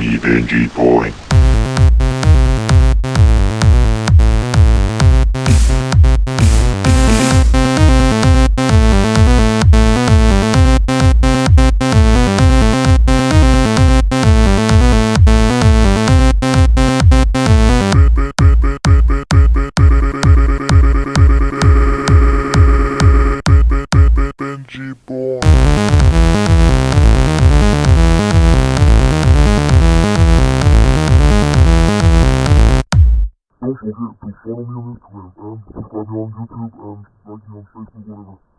Benji Boy. Benji Boy. Don't to follow me on Instagram and subscribe me on YouTube and like me on Facebook, whatever.